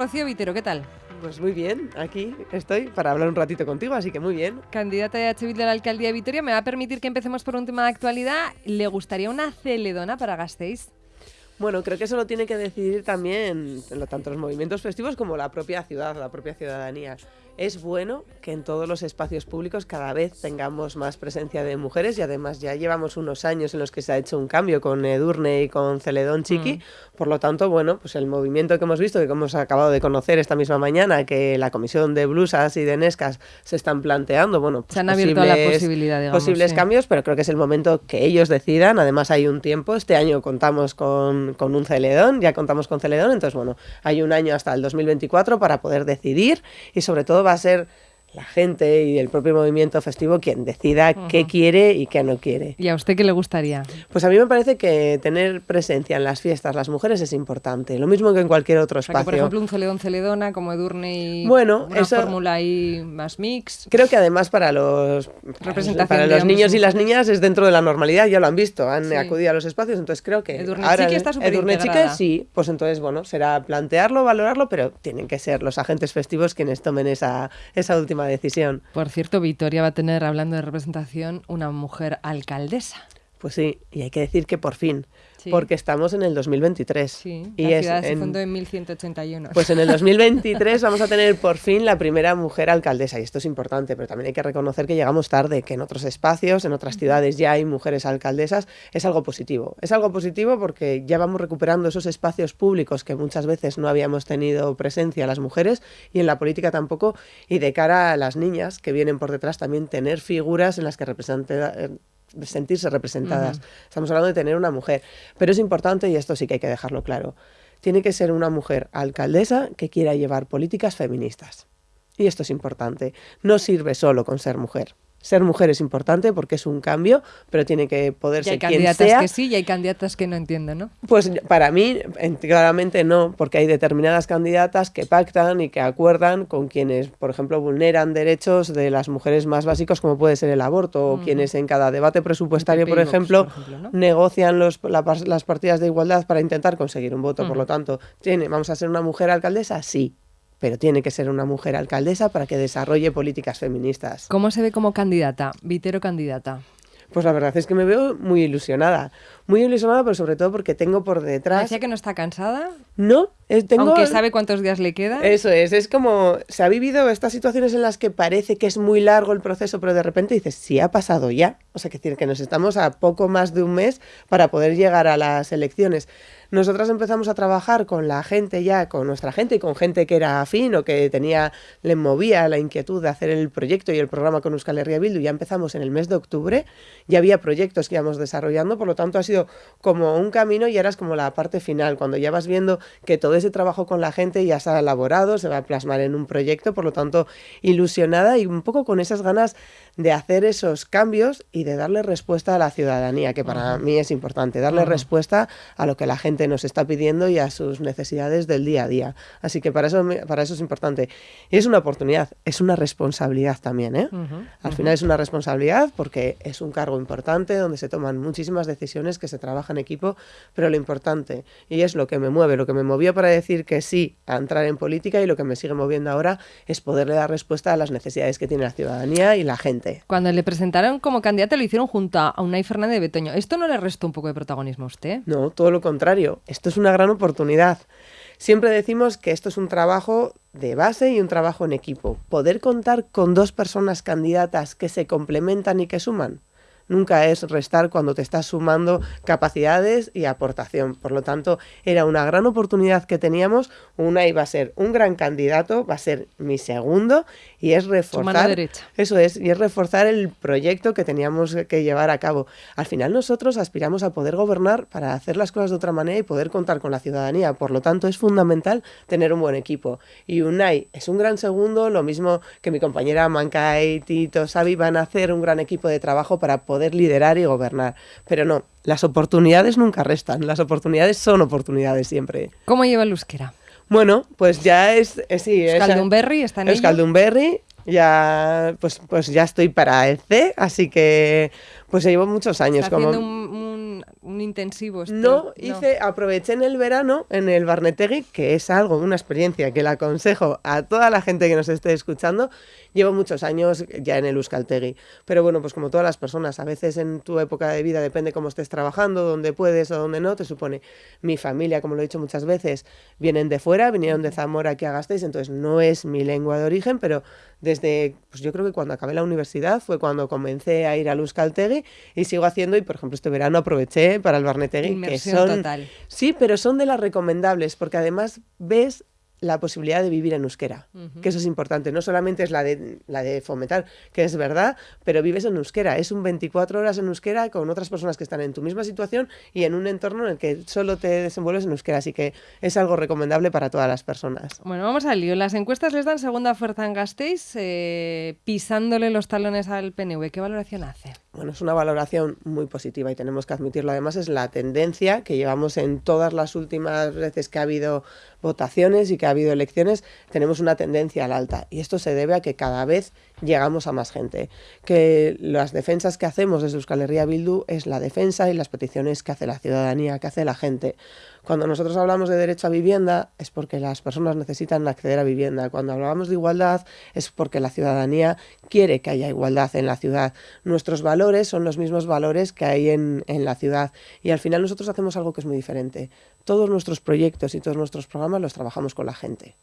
Rocío Vitero, ¿qué tal? Pues muy bien, aquí estoy para hablar un ratito contigo, así que muy bien. Candidata de H. de la alcaldía de Vitoria, me va a permitir que empecemos por un tema de actualidad. ¿Le gustaría una celedona para Gasteiz? Bueno, creo que eso lo tiene que decidir también tanto los movimientos festivos como la propia ciudad, la propia ciudadanía es bueno que en todos los espacios públicos cada vez tengamos más presencia de mujeres y además ya llevamos unos años en los que se ha hecho un cambio con Edurne y con Celedón Chiqui. Mm. Por lo tanto, bueno, pues el movimiento que hemos visto, que hemos acabado de conocer esta misma mañana, que la comisión de blusas y de Nescas se están planteando, bueno, pues se han abierto la posibilidad, posibles cambios, pero creo que es el momento que ellos decidan. Además, hay un tiempo. Este año contamos con, con un Celedón, ya contamos con Celedón, entonces, bueno, hay un año hasta el 2024 para poder decidir y sobre todo va a ser la gente y el propio movimiento festivo quien decida qué quiere y qué no quiere. ¿Y a usted qué le gustaría? Pues a mí me parece que tener presencia en las fiestas las mujeres es importante, lo mismo que en cualquier otro espacio. por ejemplo, un celedón celedona como Edurne y bueno, una fórmula ahí más mix. Creo que además para los para los niños y las niñas es dentro de la normalidad, ya lo han visto, han acudido a los espacios, entonces creo que Edurne ahora Chiqui está Edurne Chiqui sí, pues entonces bueno, será plantearlo, valorarlo, pero tienen que ser los agentes festivos quienes tomen esa esa última decisión. Por cierto, Vitoria va a tener, hablando de representación, una mujer alcaldesa. Pues sí, y hay que decir que por fin, porque estamos en el 2023. Sí, y la ciudad se fundó en 1181. Pues en el 2023 vamos a tener por fin la primera mujer alcaldesa, y esto es importante, pero también hay que reconocer que llegamos tarde, que en otros espacios, en otras ciudades ya hay mujeres alcaldesas, es algo positivo. Es algo positivo porque ya vamos recuperando esos espacios públicos que muchas veces no habíamos tenido presencia las mujeres, y en la política tampoco, y de cara a las niñas que vienen por detrás también tener figuras en las que representen sentirse representadas. Estamos hablando de tener una mujer. Pero es importante, y esto sí que hay que dejarlo claro, tiene que ser una mujer alcaldesa que quiera llevar políticas feministas. Y esto es importante. No sirve solo con ser mujer ser mujer es importante porque es un cambio, pero tiene que poder ser quien sea. hay candidatas que sí y hay candidatas que no entienden, ¿no? Pues para mí, claramente no, porque hay determinadas candidatas que pactan y que acuerdan con quienes, por ejemplo, vulneran derechos de las mujeres más básicos, como puede ser el aborto, o quienes en cada debate presupuestario, por ejemplo, negocian los, las partidas de igualdad para intentar conseguir un voto. Por lo tanto, ¿tiene, ¿vamos a ser una mujer alcaldesa? Sí pero tiene que ser una mujer alcaldesa para que desarrolle políticas feministas. ¿Cómo se ve como candidata, Vitero candidata? Pues la verdad es que me veo muy ilusionada. Muy ilusionada, pero sobre todo porque tengo por detrás... ¿Decía que no está cansada? No, tengo... Aunque sabe cuántos días le quedan. Eso es, es como... Se ha vivido estas situaciones en las que parece que es muy largo el proceso, pero de repente dices, sí, ha pasado ya. O sea, que decir que nos estamos a poco más de un mes para poder llegar a las elecciones. Nosotras empezamos a trabajar con la gente ya, con nuestra gente y con gente que era afín o que tenía, le movía la inquietud de hacer el proyecto y el programa con Euskal Herria Bildu. Ya empezamos en el mes de octubre, ya había proyectos que íbamos desarrollando, por lo tanto ha sido como un camino y ahora es como la parte final, cuando ya vas viendo que todo ese trabajo con la gente ya se ha elaborado, se va a plasmar en un proyecto, por lo tanto ilusionada y un poco con esas ganas de hacer esos cambios y de darle respuesta a la ciudadanía, que para mí es importante, darle respuesta a lo que la gente nos está pidiendo y a sus necesidades del día a día. Así que para eso, para eso es importante. Y es una oportunidad, es una responsabilidad también. ¿eh? Al final es una responsabilidad porque es un cargo importante donde se toman muchísimas decisiones, que se trabaja en equipo, pero lo importante, y es lo que me mueve, lo que me movió para decir que sí a entrar en política y lo que me sigue moviendo ahora es poderle dar respuesta a las necesidades que tiene la ciudadanía y la gente. Cuando le presentaron como candidata lo hicieron junto a Unai Fernández de Betoño. ¿Esto no le restó un poco de protagonismo a usted? No, todo lo contrario esto es una gran oportunidad. Siempre decimos que esto es un trabajo de base y un trabajo en equipo. Poder contar con dos personas candidatas que se complementan y que suman nunca es restar cuando te estás sumando capacidades y aportación. Por lo tanto, era una gran oportunidad que teníamos. Una iba a ser un gran candidato, va a ser mi segundo y es reforzar eso es y es reforzar el proyecto que teníamos que llevar a cabo. Al final nosotros aspiramos a poder gobernar para hacer las cosas de otra manera y poder contar con la ciudadanía. Por lo tanto, es fundamental tener un buen equipo. Y Unai es un gran segundo, lo mismo que mi compañera Mancay, Tito, Xavi van a hacer un gran equipo de trabajo para poder poder liderar y gobernar. Pero no, las oportunidades nunca restan, las oportunidades son oportunidades siempre. ¿Cómo lleva el euskera? Bueno, pues ya es, es sí, está en Euskaldunberry, ya pues pues ya estoy para el C, así que pues llevo muchos años está como un, un intensivo. este- No, hice, aproveché en el verano en el Barnetegui, que es algo, una experiencia que le aconsejo a toda la gente que nos esté escuchando. Llevo muchos años ya en el Euskaltegui, pero bueno, pues como todas las personas, a veces en tu época de vida depende cómo estés trabajando, dónde puedes o dónde no, te supone. Mi familia, como lo he dicho muchas veces, vienen de fuera, vinieron de Zamora aquí a Gasteiz, entonces no es mi lengua de origen, pero desde, pues yo creo que cuando acabé la universidad fue cuando comencé a ir al Euskaltegui y sigo haciendo, y por ejemplo este verano aproveché para el Barnetegui, que Inmersión son... total. Sí, pero son de las recomendables, porque además ves la posibilidad de vivir en euskera, que eso es importante. No solamente es la de, la de fomentar, que es verdad, pero vives en euskera. Es un 24 horas en euskera con otras personas que están en tu misma situación y en un entorno en el que solo te desenvuelves en euskera. Así que es algo recomendable para todas las personas. Bueno, vamos al lío. Las encuestas les dan segunda fuerza en Gasteiz, eh, pisándole los talones al PNV. ¿Qué valoración hace? Bueno, es una valoración muy positiva y tenemos que admitirlo. Además, es la tendencia que llevamos en todas las últimas veces que ha habido votaciones y que ha habido elecciones, tenemos una tendencia al alta. Y esto se debe a que cada vez llegamos a más gente. Que las defensas que hacemos desde Euskal Herria Bildu es la defensa y las peticiones que hace la ciudadanía, que hace la gente. Cuando nosotros hablamos de derecho a vivienda es porque las personas necesitan acceder a vivienda. Cuando hablamos de igualdad es porque la ciudadanía quiere que haya igualdad en la ciudad. Nuestros valores son los mismos valores que hay en, en la ciudad. Y al final nosotros hacemos algo que es muy diferente. Todos nuestros proyectos y todos nuestros programas los trabajamos con la gente.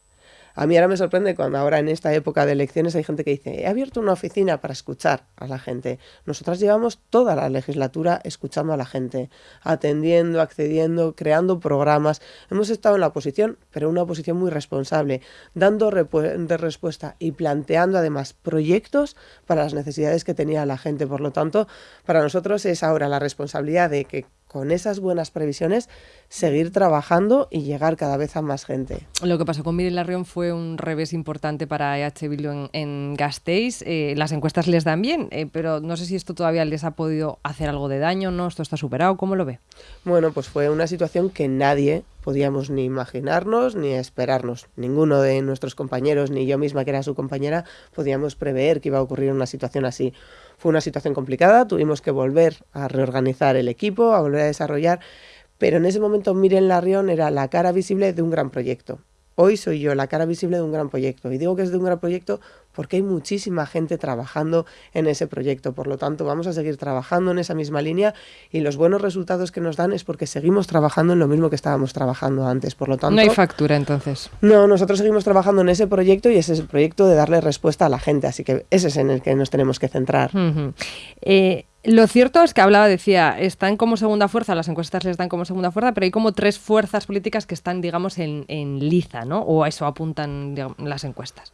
A mí ahora me sorprende cuando ahora en esta época de elecciones hay gente que dice, he abierto una oficina para escuchar a la gente. Nosotras llevamos toda la legislatura escuchando a la gente, atendiendo, accediendo, creando programas. Hemos estado en la oposición, pero una oposición muy responsable, dando respuesta y planteando además proyectos para las necesidades que tenía la gente. Por lo tanto, para nosotros es ahora la responsabilidad de que con esas buenas previsiones seguir trabajando y llegar cada vez a más gente. Lo que pasó con Miren Larrión fue un revés importante para EH Bildu en, en Gasteiz. Eh, las encuestas les dan bien, eh, pero no sé si esto todavía les ha podido hacer algo de daño, ¿no? ¿Esto está superado? ¿Cómo lo ve? Bueno, pues fue una situación que nadie podíamos ni imaginarnos ni esperarnos. Ninguno de nuestros compañeros, ni yo misma que era su compañera, podíamos prever que iba a ocurrir una situación así. Fue una situación complicada, tuvimos que volver a reorganizar el equipo, a volver a desarrollar, pero en ese momento Miren Larrión era la cara visible de un gran proyecto. Hoy soy yo la cara visible de un gran proyecto. Y digo que es de un gran proyecto porque hay muchísima gente trabajando en ese proyecto. Por lo tanto, vamos a seguir trabajando en esa misma línea y los buenos resultados que nos dan es porque seguimos trabajando en lo mismo que estábamos trabajando antes. Por lo tanto, no hay factura entonces. No, nosotros seguimos trabajando en ese proyecto y ese es el proyecto de darle respuesta a la gente. Así que ese es en el que nos tenemos que centrar. Uh -huh. eh, lo cierto es que hablaba, decía, están como segunda fuerza, las encuestas les dan como segunda fuerza, pero hay como tres fuerzas políticas que están, digamos, en, en liza, ¿no? O a eso apuntan las encuestas.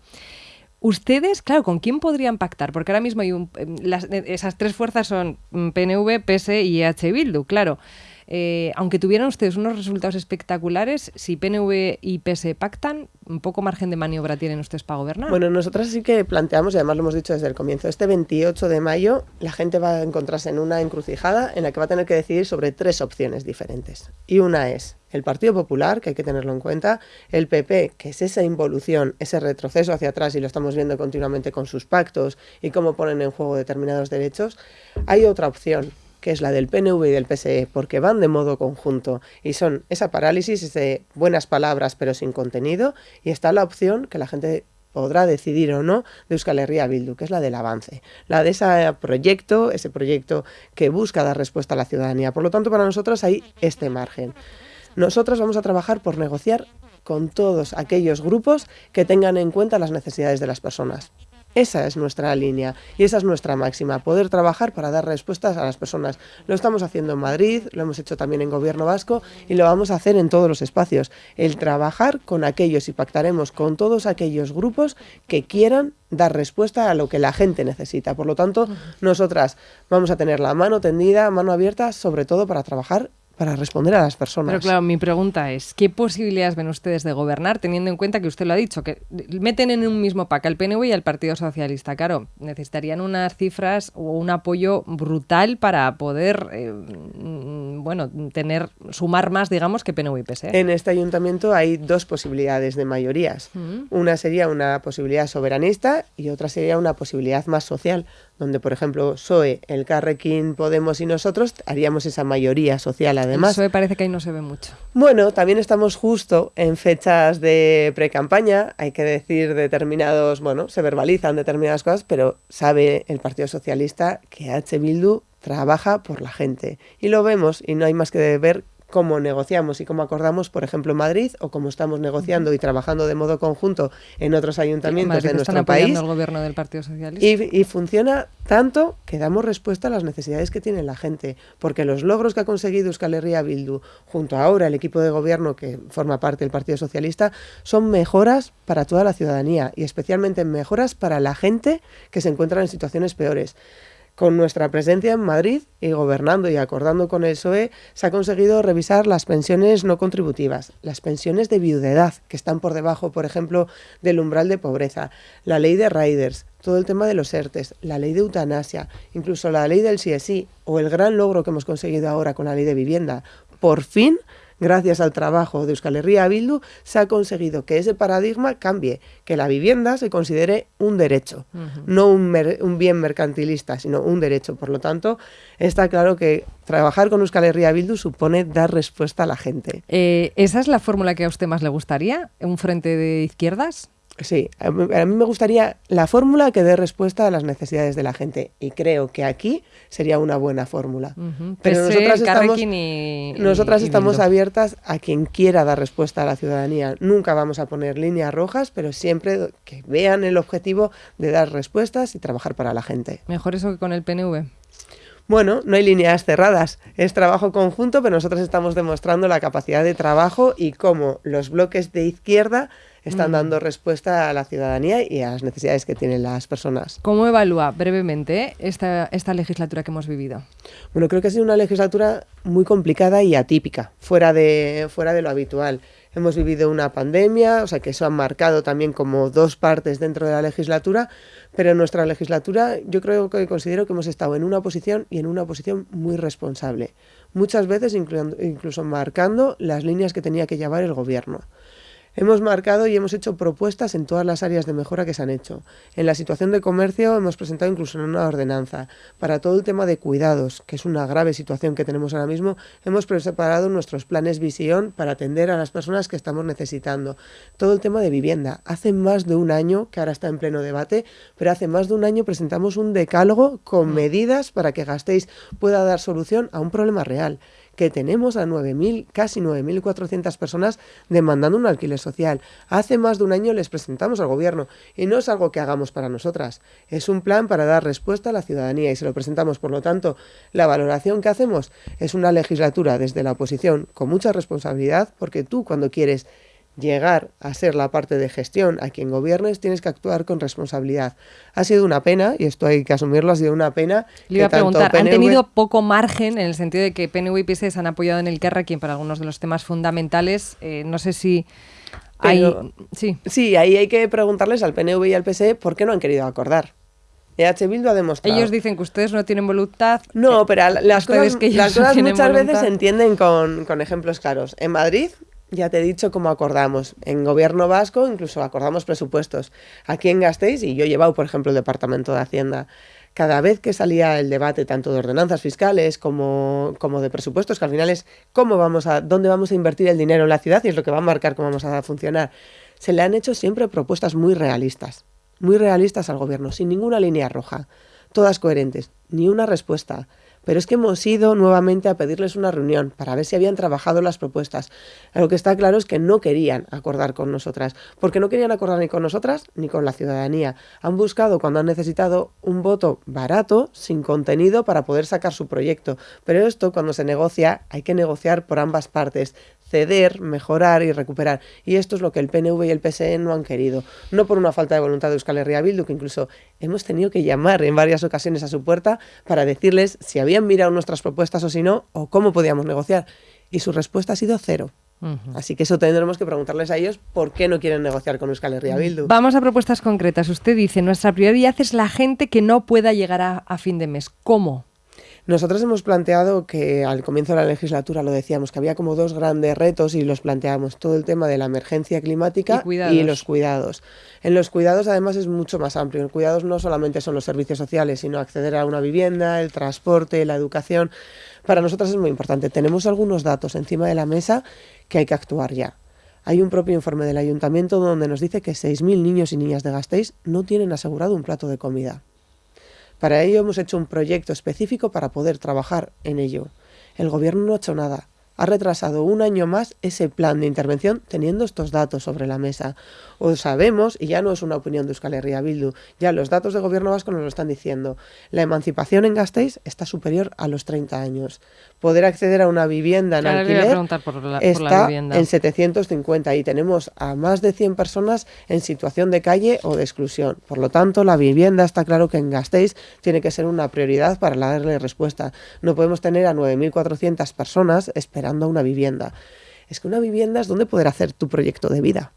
Ustedes, claro, ¿con quién podrían pactar? Porque ahora mismo hay un, las, esas tres fuerzas son PNV, PS y EH Bildu, claro. Eh, aunque tuvieran ustedes unos resultados espectaculares, si PNV y PS pactan, un poco margen de maniobra tienen ustedes para gobernar. Bueno, nosotras sí que planteamos, y además lo hemos dicho desde el comienzo, este 28 de mayo la gente va a encontrarse en una encrucijada en la que va a tener que decidir sobre tres opciones diferentes. Y una es el Partido Popular, que hay que tenerlo en cuenta, el PP, que es esa involución, ese retroceso hacia atrás, y lo estamos viendo continuamente con sus pactos y cómo ponen en juego determinados derechos. Hay otra opción, que es la del PNV y del PSE, porque van de modo conjunto y son esa parálisis de buenas palabras pero sin contenido, y está la opción que la gente podrá decidir o no de Euskal Herria Bildu, que es la del avance, la de ese proyecto, ese proyecto que busca dar respuesta a la ciudadanía. Por lo tanto, para nosotros hay este margen. Nosotros vamos a trabajar por negociar con todos aquellos grupos que tengan en cuenta las necesidades de las personas. Esa es nuestra línea y esa es nuestra máxima, poder trabajar para dar respuestas a las personas. Lo estamos haciendo en Madrid, lo hemos hecho también en Gobierno Vasco y lo vamos a hacer en todos los espacios. El trabajar con aquellos y pactaremos con todos aquellos grupos que quieran dar respuesta a lo que la gente necesita. Por lo tanto, nosotras vamos a tener la mano tendida, mano abierta, sobre todo para trabajar para responder a las personas. Pero claro, mi pregunta es, ¿qué posibilidades ven ustedes de gobernar teniendo en cuenta que usted lo ha dicho, que meten en un mismo pack al PNV y al Partido Socialista? Claro, necesitarían unas cifras o un apoyo brutal para poder, eh, bueno, tener, sumar más, digamos, que PNV y PSE. En este ayuntamiento hay dos posibilidades de mayorías. Uh -huh. Una sería una posibilidad soberanista y otra sería una posibilidad más social, donde, por ejemplo, PSOE, el Carrequín, Podemos y nosotros haríamos esa mayoría social además. El PSOE parece que ahí no se ve mucho. Bueno, también estamos justo en fechas de pre-campaña, hay que decir determinados, bueno, se verbalizan determinadas cosas, pero sabe el Partido Socialista que H. Bildu trabaja por la gente. Y lo vemos y no hay más que ver cómo negociamos y cómo acordamos, por ejemplo, en Madrid, o cómo estamos negociando y trabajando de modo conjunto en otros ayuntamientos de nuestro país. el gobierno del Partido Socialista. Y, funciona tanto que damos respuesta a las necesidades que tiene la gente, porque los logros que ha conseguido Euskal Herria Bildu, junto ahora el equipo de gobierno que forma parte del Partido Socialista, son mejoras para toda la ciudadanía y especialmente mejoras para la gente que se encuentra en situaciones peores. Con nuestra presencia en Madrid y gobernando y acordando con el PSOE, se ha conseguido revisar las pensiones no contributivas, las pensiones de viudedad, que están por debajo, por ejemplo, del umbral de pobreza, la ley de riders, todo el tema de los ERTES, la ley de eutanasia, incluso la ley del CSI o el gran logro que hemos conseguido ahora con la ley de vivienda. Por fin gracias al trabajo de Euskal Herria Bildu, se ha conseguido que ese paradigma cambie, que la vivienda se considere un derecho, no un, bien mercantilista, sino un derecho. Por lo tanto, está claro que trabajar con Euskal Herria Bildu supone dar respuesta a la gente. Eh, ¿Esa es la fórmula que a usted más le gustaría? ¿Un frente de izquierdas? Sí, a mí me gustaría la fórmula que dé respuesta a las necesidades de la gente y creo que aquí sería una buena fórmula. Pero nosotras estamos, nosotras estamos abiertas a quien quiera dar respuesta a la ciudadanía. Nunca vamos a poner líneas rojas, pero siempre que vean el objetivo de dar respuestas y trabajar para la gente. Mejor eso que con el PNV. Bueno, no hay líneas cerradas, es trabajo conjunto, pero nosotros estamos demostrando la capacidad de trabajo y cómo los bloques de izquierda están mm. dando respuesta a la ciudadanía y a las necesidades que tienen las personas. ¿Cómo evalúa brevemente esta, esta legislatura que hemos vivido? Bueno, creo que ha sido una legislatura muy complicada y atípica, fuera de, fuera de lo habitual. Hemos vivido una pandemia, o sea que eso ha marcado también como dos partes dentro de la legislatura, pero en nuestra legislatura yo creo que considero que hemos estado en una posición y en una posición muy responsable, muchas veces incluso marcando las líneas que tenía que llevar el gobierno. Hemos marcado y hemos hecho propuestas en todas las áreas de mejora que se han hecho. En la situación de comercio hemos presentado incluso una ordenanza. Para todo el tema de cuidados, que es una grave situación que tenemos ahora mismo, hemos preparado nuestros planes visión para atender a las personas que estamos necesitando. Todo el tema de vivienda. Hace más de un año, que ahora está en pleno debate, pero hace más de un año presentamos un decálogo con mm. medidas para que Gastéis pueda dar solución a un problema real que tenemos a 9.000, casi 9.400 personas demandando un alquiler social. Hace más de un año les presentamos al gobierno y no es algo que hagamos para nosotras, es un plan para dar respuesta a la ciudadanía y se lo presentamos. Por lo tanto, la valoración que hacemos es una legislatura desde la oposición con mucha responsabilidad porque tú cuando quieres llegar a ser la parte de gestión a quien gobiernes, tienes que actuar con responsabilidad. Ha sido una pena, y esto hay que asumirlo, ha sido una pena. Le iba a preguntar, ¿han tenido poco margen en el sentido de que PNV y PS se han apoyado en el quien para algunos de los temas fundamentales? Eh, no sé si... hay... sí. sí, ahí hay que preguntarles al PNV y al PSE por qué no han querido acordar. EH Bildu ha demostrado. Ellos dicen que ustedes no tienen voluntad. No, pero las cosas, las cosas muchas veces se entienden con, con ejemplos claros. En Madrid ya te he dicho cómo acordamos. En gobierno vasco incluso acordamos presupuestos. Aquí en Gasteiz, y yo he llevado, por ejemplo, el Departamento de Hacienda, cada vez que salía el debate tanto de ordenanzas fiscales como, como de presupuestos, que al final es cómo vamos a, dónde vamos a invertir el dinero en la ciudad y es lo que va a marcar cómo vamos a funcionar, se le han hecho siempre propuestas muy realistas, muy realistas al gobierno, sin ninguna línea roja, todas coherentes, ni una respuesta. Pero es que hemos ido nuevamente a pedirles una reunión para ver si habían trabajado las propuestas. Lo que está claro es que no querían acordar con nosotras, porque no querían acordar ni con nosotras ni con la ciudadanía. Han buscado cuando han necesitado un voto barato, sin contenido, para poder sacar su proyecto. Pero esto, cuando se negocia, hay que negociar por ambas partes ceder, mejorar y recuperar. Y esto es lo que el PNV y el PSE no han querido. No por una falta de voluntad de Euskal Herria Bildu, que incluso hemos tenido que llamar en varias ocasiones a su puerta para decirles si habían mirado nuestras propuestas o si no, o cómo podíamos negociar. Y su respuesta ha sido cero. Así que eso tendremos que preguntarles a ellos por qué no quieren negociar con Euskal Herria Bildu. Vamos a propuestas concretas. Usted dice, nuestra prioridad es la gente que no pueda llegar a fin de mes. ¿Cómo? Nosotros hemos planteado que al comienzo de la legislatura lo decíamos, que había como dos grandes retos y los planteamos, todo el tema de la emergencia climática y, los cuidados. En los cuidados además es mucho más amplio. En cuidados no solamente son los servicios sociales, sino acceder a una vivienda, el transporte, la educación. Para nosotros es muy importante. Tenemos algunos datos encima de la mesa que hay que actuar ya. Hay un propio informe del ayuntamiento donde nos dice que 6.000 niños y niñas de Gasteiz no tienen asegurado un plato de comida. Para ello hemos hecho un proyecto específico para poder trabajar en ello. El gobierno no ha hecho nada. Ha retrasado un año más ese plan de intervención teniendo estos datos sobre la mesa. O sabemos, y ya no es una opinión de Euskal Herria Bildu, ya los datos de gobierno vasco nos lo están diciendo, la emancipación en Gasteiz está superior a los 30 años poder acceder a una vivienda en alquiler está en 750 y tenemos a más de 100 personas en situación de calle o de exclusión. Por lo tanto, la vivienda está claro que en Gasteiz tiene que ser una prioridad para darle respuesta. No podemos tener a 9.400 personas esperando una vivienda. Es que una vivienda es donde poder hacer tu proyecto de vida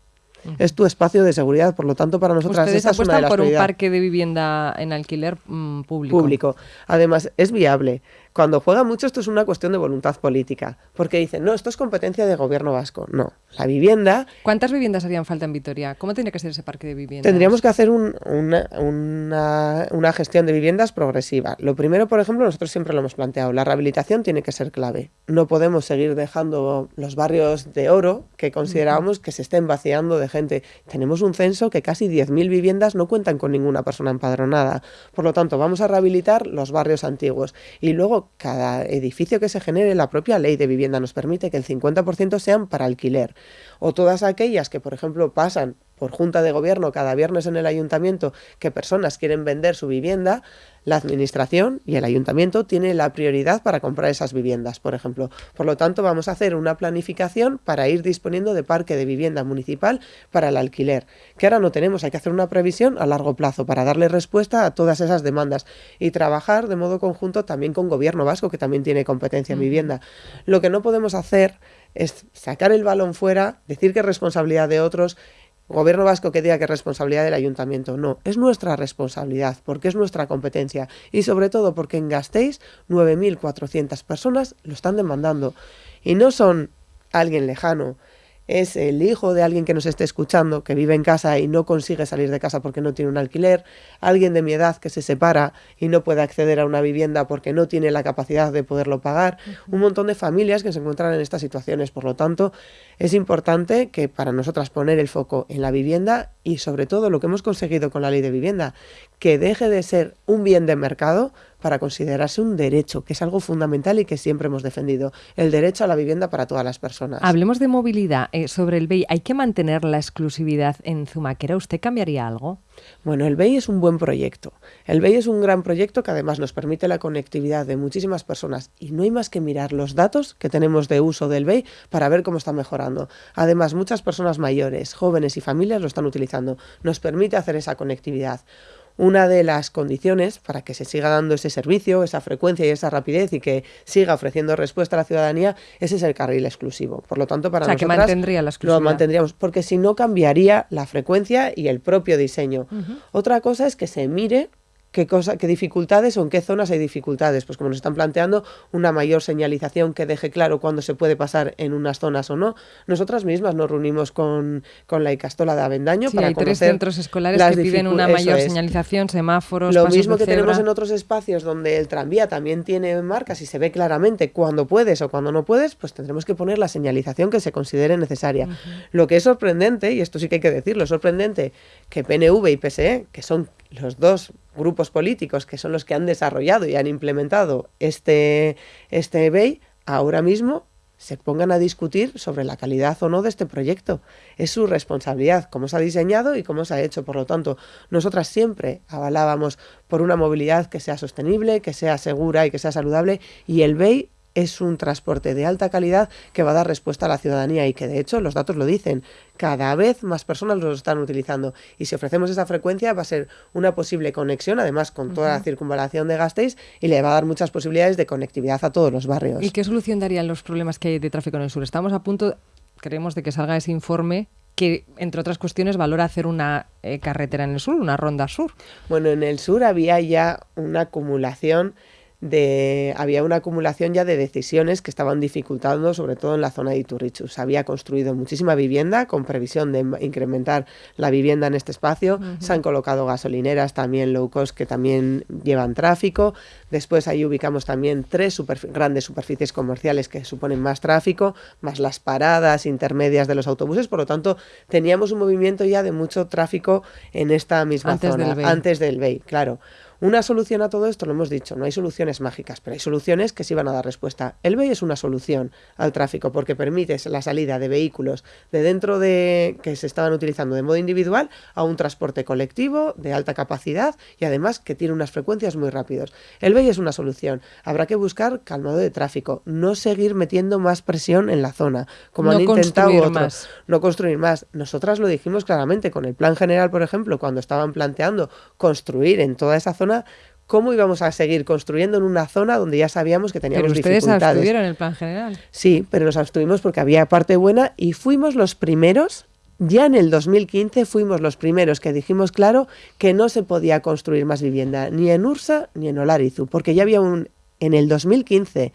es tu espacio de seguridad. Por lo tanto, para nosotras esa es una de las por un parque de vivienda en alquiler mm, público. Público. Además, es viable. Cuando juega mucho esto es una cuestión de voluntad política, porque dicen, no, esto es competencia de gobierno vasco. No, la vivienda... ¿Cuántas viviendas harían falta en Vitoria? ¿Cómo tiene que ser ese parque de viviendas? Tendríamos que hacer una, una, gestión de viviendas progresiva. Lo primero, por ejemplo, nosotros siempre lo hemos planteado, la rehabilitación tiene que ser clave. No podemos seguir dejando los barrios de oro que consideramos que se estén vaciando de gente. Tenemos un censo que casi 10.000 viviendas no cuentan con ninguna persona empadronada. Por lo tanto, vamos a rehabilitar los barrios antiguos y luego cada edificio que se genere, la propia ley de vivienda nos permite que el 50% sean para alquiler. O todas aquellas que, por ejemplo, pasan por junta de gobierno cada viernes en el ayuntamiento que personas quieren vender su vivienda, la administración y el ayuntamiento tienen la prioridad para comprar esas viviendas, por ejemplo. Por lo tanto, vamos a hacer una planificación para ir disponiendo de parque de vivienda municipal para el alquiler, que ahora no tenemos, hay que hacer una previsión a largo plazo para darle respuesta a todas esas demandas y trabajar de modo conjunto también con gobierno vasco, que también tiene competencia en vivienda. Lo que no podemos hacer es sacar el balón fuera, decir que es responsabilidad de otros gobierno vasco que diga que es responsabilidad del ayuntamiento. No, es nuestra responsabilidad, porque es nuestra competencia y sobre todo porque en Gasteiz 9.400 personas lo están demandando y no son alguien lejano, es el hijo de alguien que nos esté escuchando, que vive en casa y no consigue salir de casa porque no tiene un alquiler, alguien de mi edad que se separa y no puede acceder a una vivienda porque no tiene la capacidad de poderlo pagar, un montón de familias que se encuentran en estas situaciones. Por lo tanto, es importante que para nosotras poner el foco en la vivienda y sobre todo lo que hemos conseguido con la ley de vivienda, que deje de ser un bien de mercado para considerarse un derecho, que es algo fundamental y que siempre hemos defendido, el derecho a la vivienda para todas las personas. Hablemos de movilidad. Eh, sobre el BEI, ¿hay que mantener la exclusividad en Zumaquera? ¿Usted cambiaría algo? Bueno, el BEI es un buen proyecto. El BEI es un gran proyecto que además nos permite la conectividad de muchísimas personas y no hay más que mirar los datos que tenemos de uso del BEI para ver cómo está mejorando. Además, muchas personas mayores, jóvenes y familias lo están utilizando. Nos permite hacer esa conectividad una de las condiciones para que se siga dando ese servicio, esa frecuencia y esa rapidez y que siga ofreciendo respuesta a la ciudadanía, ese es el carril exclusivo. Por lo tanto, para o sea, que mantendría la. Lo mantendríamos, porque si no cambiaría la frecuencia y el propio diseño. Otra cosa es que se mire qué, cosa, qué dificultades o en qué zonas hay dificultades. Pues como nos están planteando, una mayor señalización que deje claro cuándo se puede pasar en unas zonas o no. Nosotras mismas nos reunimos con, con la Icastola de Avendaño para hay tres centros escolares que piden una mayor señalización, semáforos, Lo mismo que tenemos en otros espacios donde el tranvía también tiene marcas y se ve claramente cuándo puedes o cuándo no puedes, pues tendremos que poner la señalización que se considere necesaria. Lo que es sorprendente, y esto sí que hay que decirlo, es sorprendente que PNV y PSE, que son los dos grupos políticos que son los que han desarrollado y han implementado este, este ahora mismo se pongan a discutir sobre la calidad o no de este proyecto. Es su responsabilidad, cómo se ha diseñado y cómo se ha hecho. Por lo tanto, nosotras siempre avalábamos por una movilidad que sea sostenible, que sea segura y que sea saludable, y el BEI es un transporte de alta calidad que va a dar respuesta a la ciudadanía y que de hecho los datos lo dicen, cada vez más personas lo están utilizando y si ofrecemos esa frecuencia va a ser una posible conexión, además con toda la circunvalación de Gasteiz y le va a dar muchas posibilidades de conectividad a todos los barrios. ¿Y qué solución darían los problemas que hay de tráfico en el sur? Estamos a punto, creemos, de que salga ese informe que, entre otras cuestiones, valora hacer una eh, carretera en el sur, una ronda sur. Bueno, en el sur había ya una acumulación de había una acumulación ya de decisiones que estaban dificultando, sobre todo en la zona de Iturrichu. Se había construido muchísima vivienda con previsión de incrementar la vivienda en este espacio. Se han colocado gasolineras también low cost que también llevan tráfico. Después ahí ubicamos también tres grandes superficies comerciales que suponen más tráfico, más las paradas intermedias de los autobuses. Por lo tanto, teníamos un movimiento ya de mucho tráfico en esta misma zona, antes del BEI, claro. Una solución a todo esto, lo hemos dicho, no hay soluciones mágicas, pero hay soluciones que sí van a dar respuesta. El BEI es una solución al tráfico porque permite la salida de vehículos de dentro de que se estaban utilizando de modo individual a un transporte colectivo de alta capacidad y además que tiene unas frecuencias muy rápidas. El BEI es una solución. Habrá que buscar calmado de tráfico, no seguir metiendo más presión en la zona, como han intentado otros, más. no construir más. Nosotras lo dijimos claramente con el plan general, por ejemplo, cuando estaban planteando construir en toda esa zona ¿cómo íbamos a seguir construyendo en una zona donde ya sabíamos que teníamos pero ustedes dificultades? abstuvieron el plan general. Sí, pero nos abstuvimos porque había parte buena y fuimos los primeros, ya en el 2015 fuimos los primeros que dijimos claro que no se podía construir más vivienda, ni en Ursa ni en Olarizu, porque ya había un, en el 2015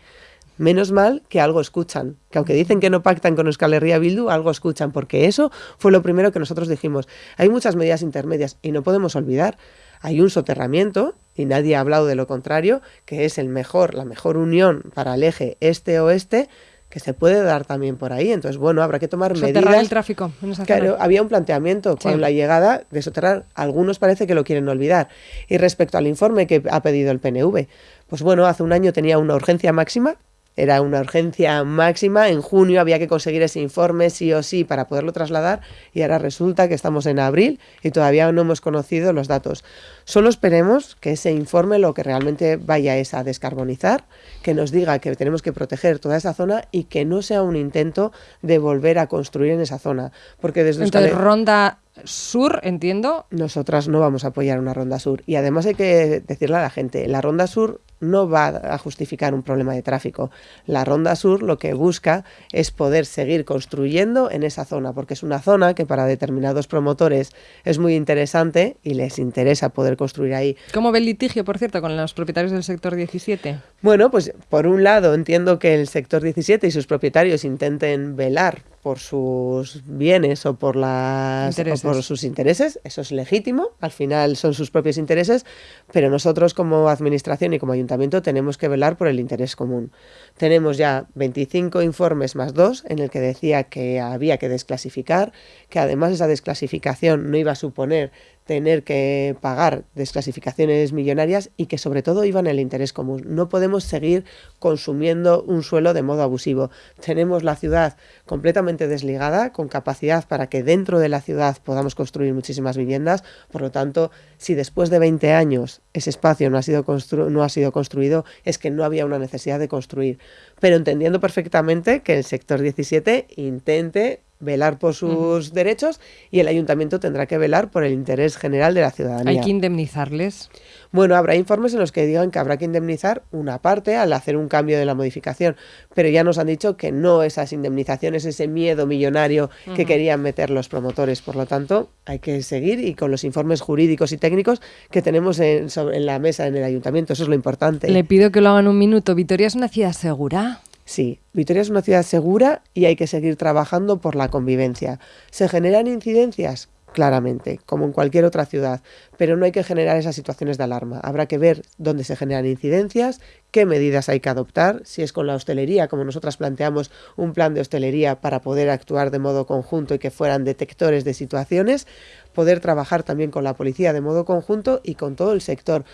menos mal que algo escuchan, que aunque dicen que no pactan con Euskal Herria Bildu, algo escuchan, porque eso fue lo primero que nosotros dijimos. Hay muchas medidas intermedias y no podemos olvidar hay un soterramiento, y nadie ha hablado de lo contrario, que es el mejor, la mejor unión para el eje este-oeste, que se puede dar también por ahí. Entonces, bueno, habrá que tomar Soterrar medidas. el tráfico. claro, había un planteamiento con la llegada de soterrar. Algunos parece que lo quieren olvidar. Y respecto al informe que ha pedido el PNV, pues bueno, hace un año tenía una urgencia máxima era una urgencia máxima. En junio había que conseguir ese informe sí o sí para poderlo trasladar y ahora resulta que estamos en abril y todavía no hemos conocido los datos. Solo esperemos que ese informe lo que realmente vaya es a descarbonizar, que nos diga que tenemos que proteger toda esa zona y que no sea un intento de volver a construir en esa zona. Porque desde Entonces, Ronda Sur, entiendo. Nosotras no vamos a apoyar una Ronda Sur. Y además hay que decirle a la gente, la Ronda Sur no va a justificar un problema de tráfico. La Ronda Sur lo que busca es poder seguir construyendo en esa zona, porque es una zona que para determinados promotores es muy interesante y les interesa poder construir ahí. ¿Cómo ve el litigio, por cierto, con los propietarios del sector 17? Bueno, pues por un lado entiendo que el sector 17 y sus propietarios intenten velar por sus bienes o por, las, por sus intereses, eso es legítimo, al final son sus propios intereses, pero nosotros como administración y como ayuntamiento tenemos que velar por el interés común. Tenemos ya 25 informes más dos en el que decía que había que desclasificar, que además esa desclasificación no iba a suponer tener que pagar desclasificaciones millonarias y que sobre todo iban el interés común. No podemos seguir consumiendo un suelo de modo abusivo. Tenemos la ciudad completamente desligada, con capacidad para que dentro de la ciudad podamos construir muchísimas viviendas. Por lo tanto, si después de 20 años ese espacio no ha sido, no ha sido construido, es que no había una necesidad de construir. Pero entendiendo perfectamente que el sector 17 intente velar por sus derechos y el ayuntamiento tendrá que velar por el interés general de la ciudadanía. ¿Hay que indemnizarles? Bueno, habrá informes en los que digan que habrá que indemnizar una parte al hacer un cambio de la modificación, pero ya nos han dicho que no esas indemnizaciones, ese miedo millonario que querían meter los promotores. Por lo tanto, hay que seguir y con los informes jurídicos y técnicos que tenemos en, en la mesa en el ayuntamiento, eso es lo importante. Le pido que lo hagan un minuto. Vitoria es una ciudad segura. Sí, Vitoria es una ciudad segura y hay que seguir trabajando por la convivencia. ¿Se generan incidencias? Claramente, como en cualquier otra ciudad, pero no hay que generar esas situaciones de alarma. Habrá que ver dónde se generan incidencias, qué medidas hay que adoptar, si es con la hostelería, como nosotras planteamos un plan de hostelería para poder actuar de modo conjunto y que fueran detectores de situaciones, poder trabajar también con la policía de modo conjunto y con todo el sector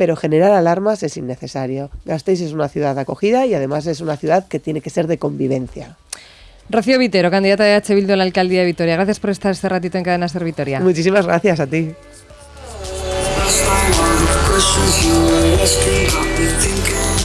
pero generar alarmas es innecesario. Gasteiz es una ciudad acogida y además es una ciudad que tiene que ser de convivencia. Rocío Vitero, candidata de H. Bildu a la alcaldía de Vitoria. Gracias por estar este ratito en Cadena Ser Vitoria. Muchísimas gracias a ti.